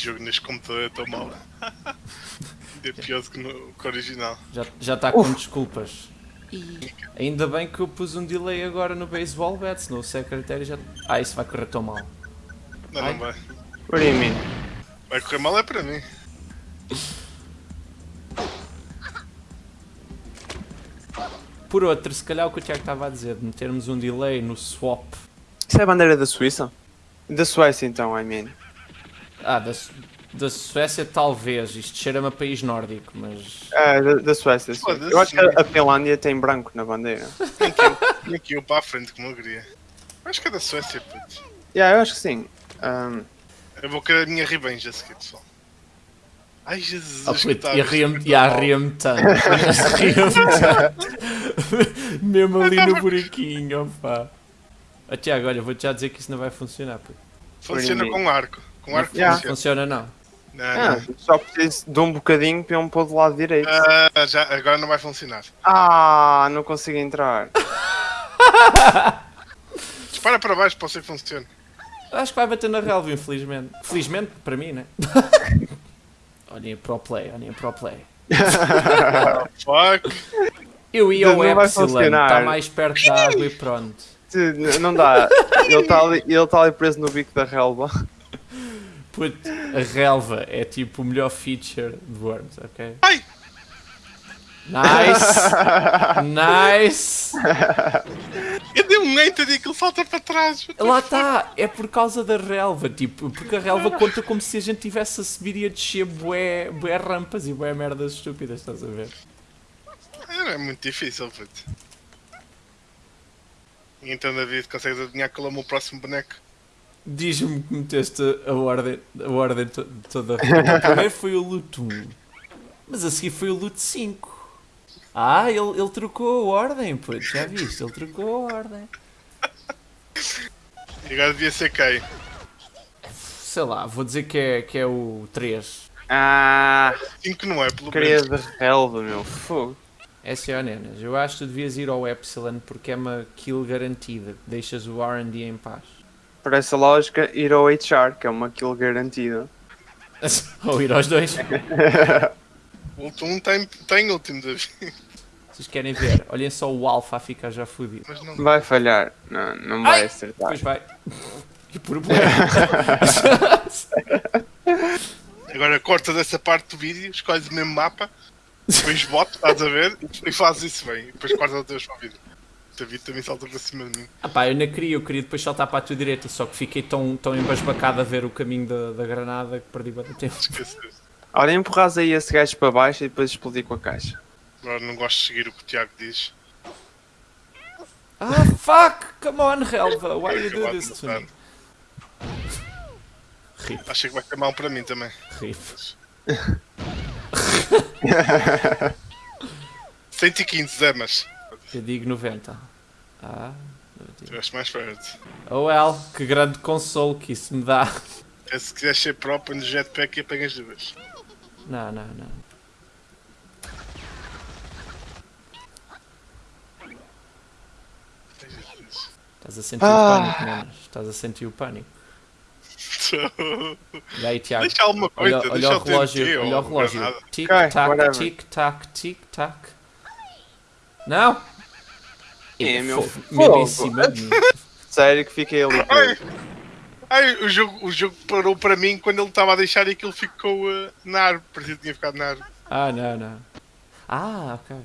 este jogo neste computador é tão mau. É pior do que no que o original. Já já está com desculpas. E ainda bem que eu pus um delay agora no baseball bet, senão o secretário já. Ah, isso vai correr tão mal. Não, Ai. não vai. What do you mean? Vai correr mal é para mim. Por outro, se calhar o que o Tiago estava a dizer, de metermos um delay no swap. Isso é a bandeira da Suíça? Da Suécia então, I mean. Ah, da, da Suécia talvez, isto cheira-me a país nórdico, mas. É, da, da Suécia, sim. Foda-se. Eu acho que a, Finlândia tem branco na bandeira. Tinha que ir para a frente como eu queria. Acho que é da Suécia, puto. Yeah, eu acho que sim. Um, Eu vou querer a minha revenge a seguir, pessoal. Ai Jesus, Ah, puto, e ria-me e tão ria-me tanto. ria-me tanto. Mesmo ali no buraquinho, opá. Ah, Tiago, olha, vou-te já dizer que isso não vai funcionar. Puto. Funciona com arco. Com arco Yeah. Não funciona. funciona, não. Não, ah, não. só preciso de um bocadinho para eu me pôr do lado direito. Ah, já, agora não vai funcionar. Ah, não consigo entrar. Dispara para baixo, pode ser que funcione. Acho que vai bater na relva, infelizmente. Felizmente para mim, né? olhem a pro play, olhem a pro play. Fuck. Eu ia ao Epsilon, funcionar. está mais perto da água e pronto. Não dá. Ele está ali, ele tá ali preso no bico da relva. Puto, a relva é tipo o melhor feature de Worms, ok? Ai! Nice! nice! Eu dei um enter e aquilo salta para trás. Lá está, é por causa da relva, tipo, porque a relva conta como se a gente tivesse a subir e a descer bué, bué rampas e bué merdas estúpidas, estás a ver? É muito difícil, puto. Então, David, consegues adivinhar qual é o meu próximo boneco? Diz-me que meteste a ordem, a ordem to- toda. O primeiro foi o loot 1, mas a seguir foi o loot 5. Ah, ele, ele trocou a ordem, pois, já viste? Ele trocou a ordem. E agora devia ser quem? Sei lá, vou dizer que é, que é o 3. Ah, 5 não é, pelo menos. de relva, meu fogo. É senhor Nenas, eu acho que tu devias ir ao Epsilon porque é uma kill garantida. Deixas o R&D em paz. Por essa lógica, ir ao HR, que é uma kill garantida. Ou ir aos dois. O último tem, tem último, David. Vocês querem ver? Olhem só o Alpha a ficar já fodido. Não. Vai falhar. Não, não vai Ai! acertar. Depois vai. Que problema. Agora cortas essa parte do vídeo, escolhes o mesmo mapa, depois botas, estás a ver, e fazes isso bem. E depois cortas o teu vídeo. David também salta para cima de mim. Ah pá, eu não queria, eu queria depois saltar para a tua direita, só que fiquei tão, tão embasbacado a ver o caminho da, da granada que perdi bastante tempo. Esqueceste. Olha, empurras aí esse gajo para baixo e depois explodir com a caixa. Agora não gosto de seguir o que o Tiago diz. Ah, fuck! Come on, Helva, why you do this to me? Rip, Achei que vai ser mal para mim também. rip. 115 Zemas. Eu digo 90. Ah. Estiveste mais perto. Oh well, que grande consolo que isso me dá. É, se quiseres ser próprio no jetpack e apanhas duas. Não, não, não. Estás a sentir Ah. o pânico, manos. Estás a sentir o pânico. E aí, Tiago? Deixa alguma coisa, Olha, olha deixa o TNT relógio, ou olha o relógio. granada. Tic Ok, tac, whatever. tic tac, tic tac. Não! É, meu Mesmo em cima de mim. Sério que fiquei ali. Ai, ai, o, jogo, o jogo parou para mim quando ele estava a deixar e aquilo ficou eh, na árvore. Parecia que tinha ficado na árvore. Ah, não, não. Ah, ok.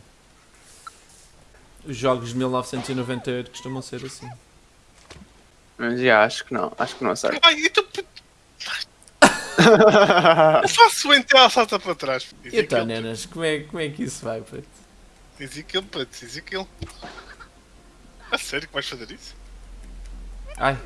Os jogos de 1998 costumam ser assim. Mas já, acho que não. Acho que não acerto. Ai, então. Eu faço o ela salta para trás. Então, nenas, como é, como é que isso vai, puto? Diz aquilo, puto, diz aquilo. A sério que vais fazer isso? Ai,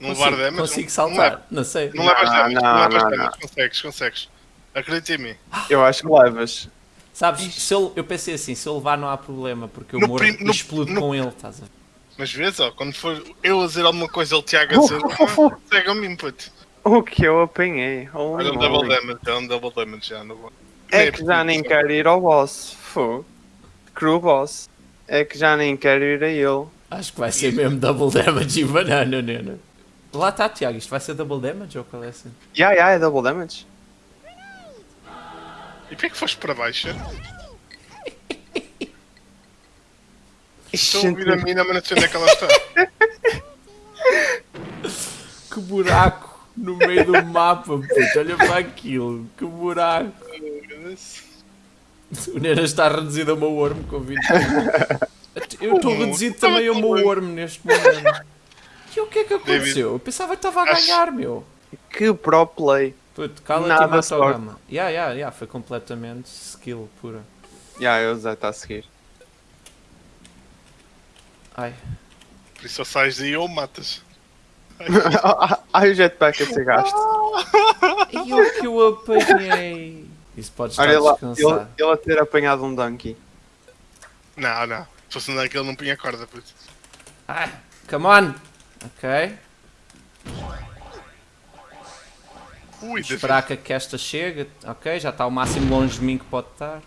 Não consigo, levar damage? consigo não- saltar, não sei. Não levas Não, damage, não, não, levas não, damage. Consegues, consegues. Acredita em mim. Eu acho que levas. Sabes, se eu, eu pensei assim, se eu levar não há problema, porque eu No morro prim- e explodo no- com ele, estás a ver? Mas vês, ó, quando for eu a dizer alguma coisa, ele Tiago a dizer, ah, segue a mim, puto. O que eu apanhei? Holy Olha um double damage, é um double damage já. Não vou. É que já nem quero ir ao boss. Fogo. Crew boss. É que já nem quero ir a ele. Acho que vai ser mesmo double damage e banana, nena. Lá está, Tiago, isto vai ser double damage ou qual é assim? Ya, ya, é double damage. E porquê que foste para baixo? Estou a ouvir a mina, mas não sei onde é que ela está. Que buraco no meio do mapa, puto. Olha para aquilo. Que buraco. O Nena está reduzido ao meu worm com 20. Eu estou reduzido também ao meu worm neste momento. E o que é que aconteceu? Eu pensava que estava a ganhar, meu. Que pro play. Puto, cala-te e mata o gama. Ya, ya, ya, foi completamente skill pura. Já, eu já está a seguir. Ai, Por isso ou sais daí ou matas. Ai, o jetpack a ser gasto. e o que eu apanhei? Isso pode estar Olha lá, descansado. ele, ele a ter apanhado um donkey. Não, não. Se fosse andar aquele não punha corda, puto. Ai, come on! Ok. Ui. Esperar que, que esta chegue. Ok, já está o máximo longe de mim que pode estar.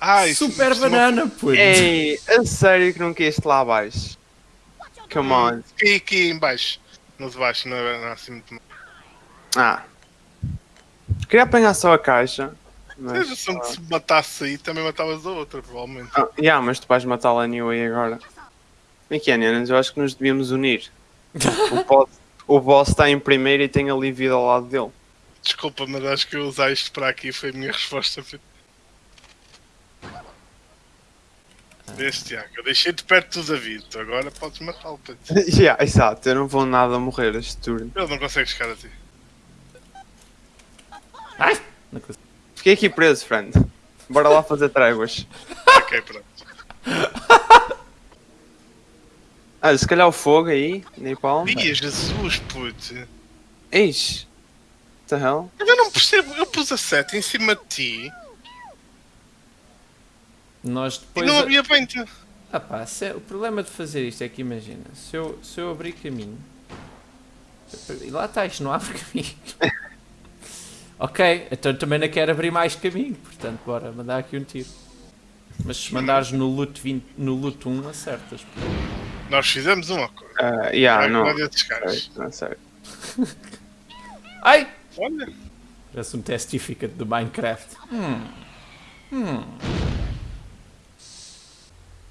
Ah, isso- Super isso não- banana, puto! Ei, a sério que não quiste lá abaixo? Come on. Aqui, aqui em baixo. No de baixo, não é não é assim muito mal. Ah. Queria apanhar só a caixa. Mas se se matasse aí, também matavas a outra, provavelmente. ah, yeah, mas tu vais matá-la anyway agora. Como é que é, Nenas? Eu acho que nos devíamos unir. O boss, o boss está em primeiro e tem ali vida ao lado dele. Desculpa, mas acho que eu usar isto para aqui foi a minha resposta. Vês, Tiago, eu deixei-te perto do David, agora podes matá-lo. yeah, exato, eu não vou nada morrer este turno. Ele não consegue chegar a ti. Ai! Não consigo. Fiquei aqui preso, friend. Bora lá fazer tréguas. Ok, pronto. Ah, se calhar o fogo aí, nem palma. Ih, Jesus, puto. Eis. What the hell? Eu não percebo, eu pus a seta em cima de ti Nós e depois. não havia vento. Ah pá, se- o problema de fazer isto é que imagina, se eu, se eu abrir caminho. E lá está, isto não abre caminho. Ok, então também não quero abrir mais caminho, portanto, bora mandar aqui um tiro. Mas se mandares no loot, 20, no loot 1, acertas. Nós fizemos uma coisa. Ah, yeah, não. Olha esses caras. Não sei. Ai! Olha, Parece um testificate do Minecraft. Hum. Hum.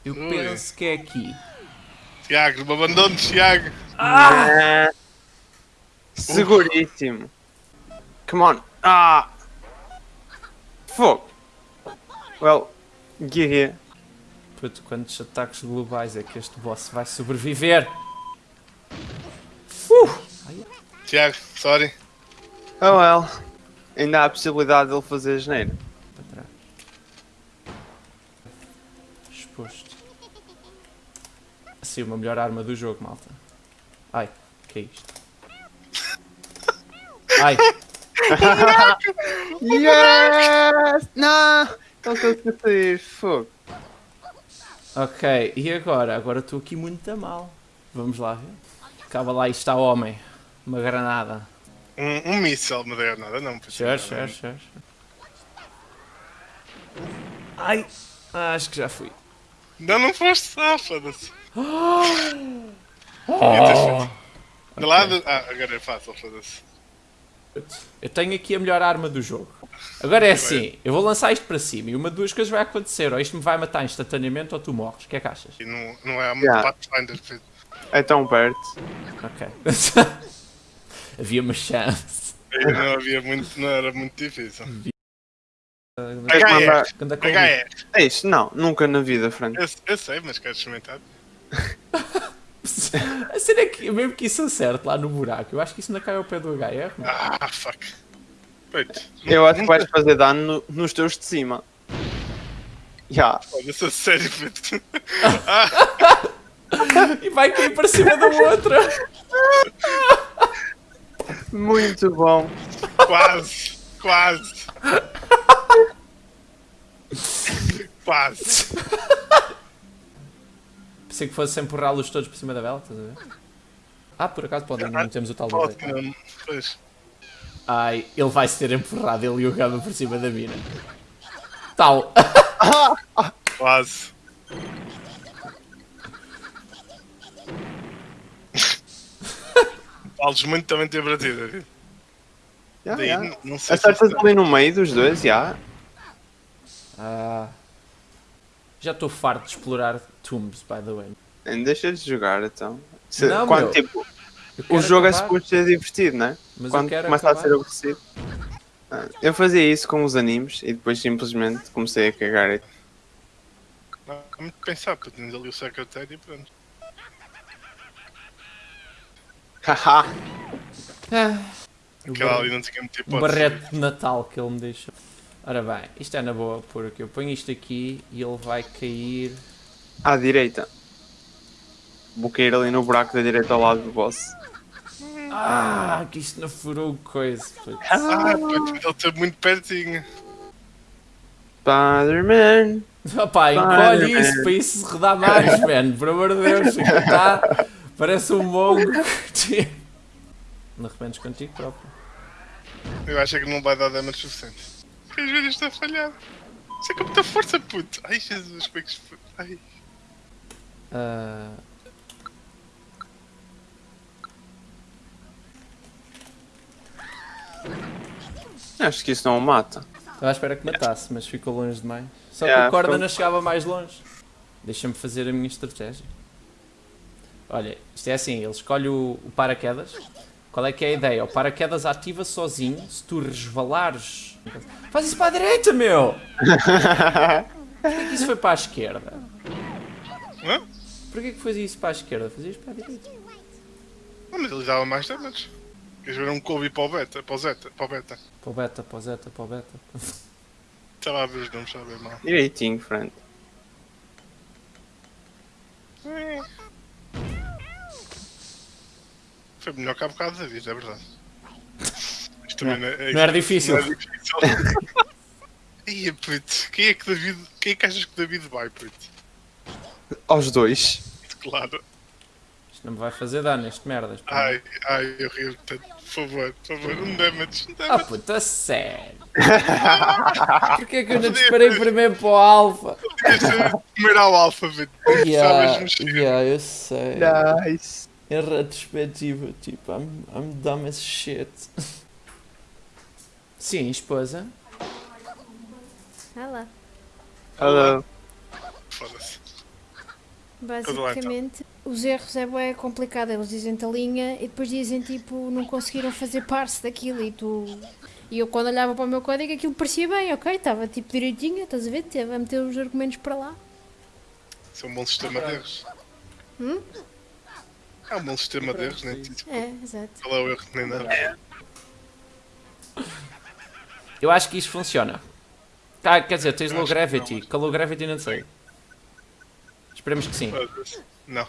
Eu Ui. penso que é aqui. Tiago, me abandones, Tiago. Ah! Seguríssimo. Come on. Ah! Fogo. Well, get here. Puto, quantos ataques globais é que este boss vai sobreviver? Tiago, sorry. Oh well. Ainda há a possibilidade de ele fazer asneira. Para trás. Exposto. Assim, uma melhor arma do jogo, malta. Ai, que é isto? Ai, Yes! Não! Não consegui sair. Fogo. ok. E agora? Agora estou aqui muito a mal. Vamos lá ver. Acaba lá e está homem. Uma granada. Um, um míssel, não deu nada, não. puto. Sure, sure, sure. sure. Ai, acho que já fui. Não, não foste. Ah, foda-se. Oh, De lado. Ah, agora é fácil, foda-se. Eu tenho aqui a melhor arma do jogo. Agora é assim, eu vou lançar isto para cima e uma de duas coisas vai acontecer. Ou isto me vai matar instantaneamente ou tu morres. O que é que achas? E não, não é muito Yeah. Pathfinder. É tão perto. Ok. Havia uma chance. Não havia muito, não era muito difícil. A Covid- HR. É isso? Não, nunca na vida, Frank. Eu, eu sei, mas quero experimentar. A cena é que, mesmo que isso acerte lá no buraco, eu acho que isso ainda cai ao pé do HR. mano. Ah, fuck. Eu acho que vais fazer dano no- nos teus de cima. Já. Foda-se, a sério, puto. E vai cair para cima da outra. Muito bom. Quase, quase. Quase. Que fosse empurrá-los todos por cima da vela, estás a ver? Ah, por acaso pode, ainda não temos o tal Pode, nível. não. Pois. Ai, ele vai ser empurrado, ele e o Gama por cima da mina. Tal. Quase. Vales muito também ter batido. Daí, já. não- não sei se Acertas ali no meio dos dois, já. Ah. Já estou farto de explorar tombs, by the way. Deixa de jogar então. Se- Não, quando, meu. tipo, o jogo é acabar, suposto ser divertido, né? mas Quando eu quero começa acabar. a ser aborrecido. Ah, Eu fazia isso com os animes e depois simplesmente comecei a cagar. Não muito que pensar, porque tens ali o secretário e pronto. Haha! Ah, Aquela ali não tinha muita o hipótese. barrete de Natal que ele me deixou. Ora bem, isto é na boa, porque eu ponho isto aqui e ele vai cair. À direita. Vou cair ali no buraco da direita ao lado do boss. Ah, que isto não furou coisa. putz. Ah, putz, ele está muito pertinho. Spider-Man! Opá, encolhe isso para isso se redar mais, man. Por amor de Deus, aquilo tá, parece um mongo. Não arrependes contigo próprio. Eu acho que não vai dar damage suficiente. Queres ver isto a falhar? Isso é com muita força, puto. Ai, Jesus, como é que. Ai. Ah, Acho que isso não o mata. Estava à espera que matasse, mas ficou longe demais. Só que Yeah, a corda ficou- não chegava mais longe. Deixa-me fazer a minha estratégia. Olha, isto é assim, ele escolhe o, o paraquedas. Qual é que é a ideia? O paraquedas ativa sozinho se tu resvalares. Faz isso para a direita, meu! Porquê que isso foi para a esquerda? Hã? Porquê que fazia isso para a esquerda? Fazia isso para a direita. Não, mas ele dava mais damage. Queres ver um Kobe para o beta? Para o Zeta? Para o beta? Para o beta, para o zeta, para o beta. Estava a ver os nomes, estava a ver mal. Direitinho, friend. Foi melhor que há bocado da vida, é verdade. Isto também não, é, Não era difícil. Não é difícil. Ia, puto. Quem é que David. Quem é que achas que David vai, puto? Aos dois. Claro. Isto não me vai fazer dano, este merdas. pá. Ai, ai, eu rio tanto. Por favor, por favor, um damage, um Ah damage. puta, sério. Porquê que eu não disparei primeiro para o alfa? Primeiro ao alfabeto. Yeah, Sabes mexer. yeah, eu sei. Nice. Em retrospectiva, tipo, I'm, I'm dumb as shit. Sim, esposa. Lá. Hello. Basicamente, os erros é bem complicado. Eles dizem-te a linha e depois dizem tipo, não conseguiram fazer parse daquilo e tu. E eu quando olhava para o meu código aquilo parecia bem, ok, estava tipo direitinho, estás a ver? Teve a meter os argumentos para lá. Isso é um bom sistema de erros. Hum? É um bom sistema de erros, nem tipo, É, exato. qual é o erro nem nada. Eu acho que isto funciona. Ah, quer dizer, tens Eu low acho que gravity. não, mas- a low gravity não sei. Esperemos que sim. Não.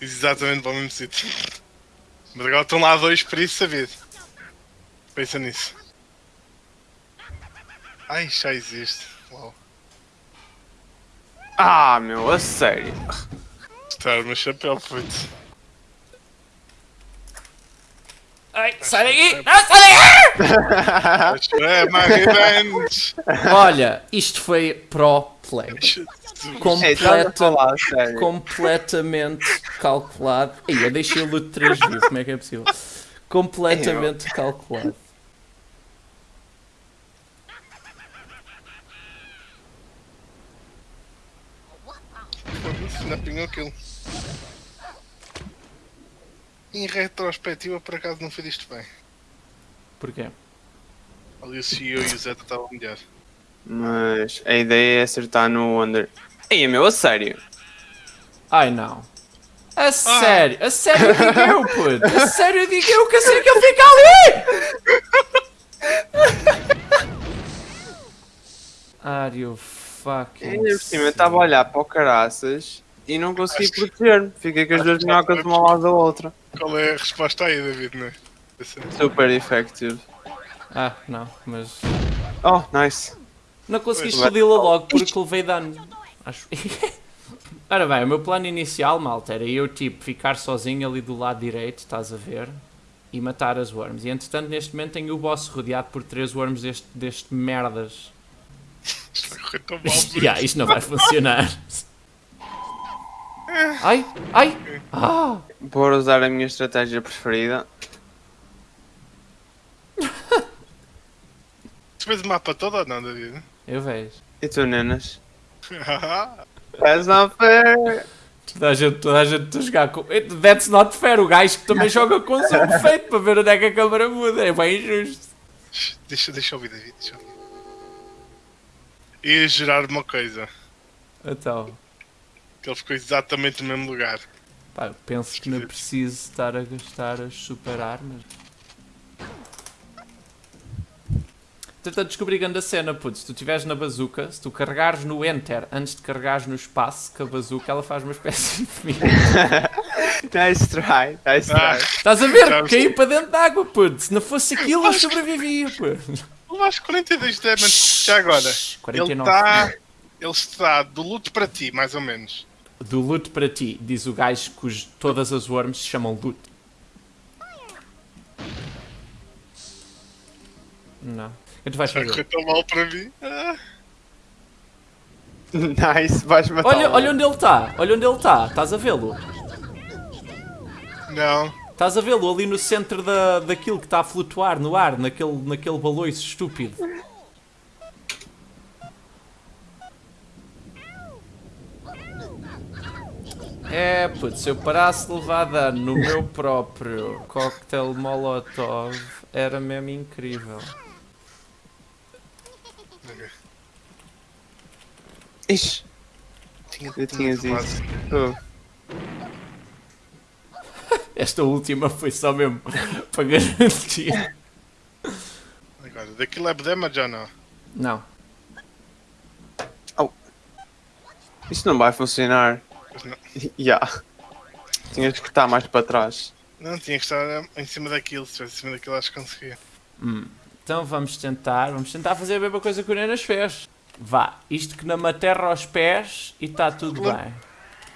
Exatamente para o mesmo sítio. Mas agora estão lá dois para isso saber. Pensa nisso. Ai, já existe. Uau. Ah, meu, a sério. Estar meu chapéu, puto. Ai, sai daqui! Não, sai daqui! É! Olha, isto foi pro play. Completa, sério. completamente calculado. Ei, eu deixei o luto três vezes, como é que é possível? Completamente calculado. Não apanhou aquilo. Em retrospectiva, por acaso não fez isto bem. Porquê? Ali o CEO e o Zeta estavam melhor. Mas a ideia é acertar no under. Ei, meu, a sério. Ai não. A sério, a sério digo eu, puto. A sério digo eu que sei que ele fica ali! Are you fucking Ainda por cima, eu estava a olhar para o caraças e não consegui proteger-me. Fiquei com as duas minhocas uma ao lado da outra. Qual é a resposta aí, David? Não é? Super effective. Ah, não, mas... Oh, nice. Não conseguiste Pois. fodi-la logo porque levei dano. Acho. Ora bem, o meu plano inicial, malta, era eu tipo ficar sozinho ali do lado direito, estás a ver? E matar as worms. E entretanto, neste momento, tenho o boss rodeado por três worms deste, deste merdas. Isto vai correr tão mal. Yeah, isto não vai funcionar. Ai, ai! Ah! Por usar a minha estratégia preferida. Tu vês o mapa todo ou não, David? Eu vejo. E tu, nenas? That's not fair. Toda a gente, toda a gente a jogar com. It- That's not fair. O gajo que também joga com o som perfeito para ver onde é que a câmara muda. É bem injusto. Deixa, deixa eu ouvir, David. Deixa eu ouvir. Ia gerar uma coisa. Então, Que ele ficou exatamente no mesmo lugar. pá, penso que não é preciso estar a gastar as super armas. Tentando descobrir grande a cena, putz. Se tu estiveres na bazuca, se tu carregares no Enter antes de carregares no espaço, que a bazuca ela faz uma espécie de mim. Nice try, nice Ah, try. Estás a ver? Sabes- Caí para dentro d'água, putz. Se não fosse aquilo, eu sobrevivia, pô. levaste 42 damage. Já agora. Ele 49. está. Ele está do luto para ti, mais ou menos. Do loot para ti, diz o gajo cujo todas as worms se chamam loot. Não. Que tu vais fazer? tão mal para mim. Ah, Nice, vais matar. Olha, olha onde ele está, olha onde ele está, estás a vê-lo? não. Estás a vê-lo ali no centro da, daquilo que está a flutuar no ar, naquele, naquele baloiço estúpido. É, putz, se eu parasse de levar dano no meu próprio cocktail molotov, era mesmo incrível. Ixi, Tinha, eu tinha isso. Oh. Esta última foi só mesmo para garantir. Agora, daquilo é damage ou não? Não. Isso não vai funcionar. Não. Yeah. Tinhas que estar mais para trás. Não, tinha que estar em cima daquilo. Se estivesse em cima daquilo, acho que conseguia. Então vamos tentar, vamos tentar fazer a mesma coisa que o Nenas fez. Vá, isto que não me aterra aos pés e está tudo Claro. bem.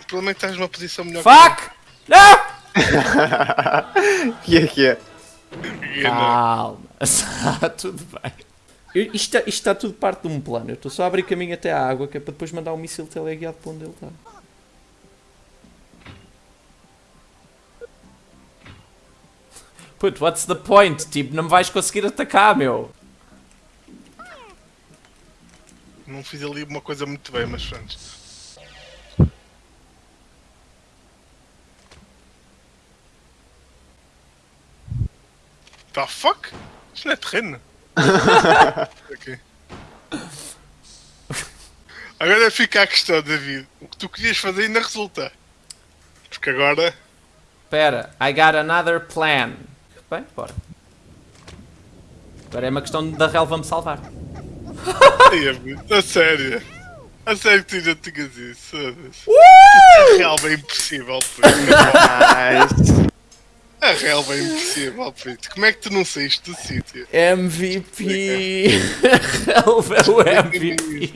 O problema é estás numa posição melhor Fuck! Não! que é que é? que não. Calma, está tudo bem. Eu- isto, está- isto está tudo parte de um plano. Eu estou só a abrir caminho até à água, que é para depois mandar um míssil teleguiado para onde ele está. Put, what's the point? Tipo, não me vais conseguir atacar, meu. Não fiz ali uma coisa muito bem, mas pronto. The fuck? Isto não é terreno. ok. Agora fica a questão, David. O que tu querias fazer ainda resulta. Porque agora. Espera, I got another plan. Bem, bora. Agora é uma questão da relva me salvar. A sério. A sério que tu já tinhas isso. foda-se. A relva é impossível, puto. Nice. A relva é impossível, puto. Como é que tu não saíste do sítio? MVP! relva é o MVP.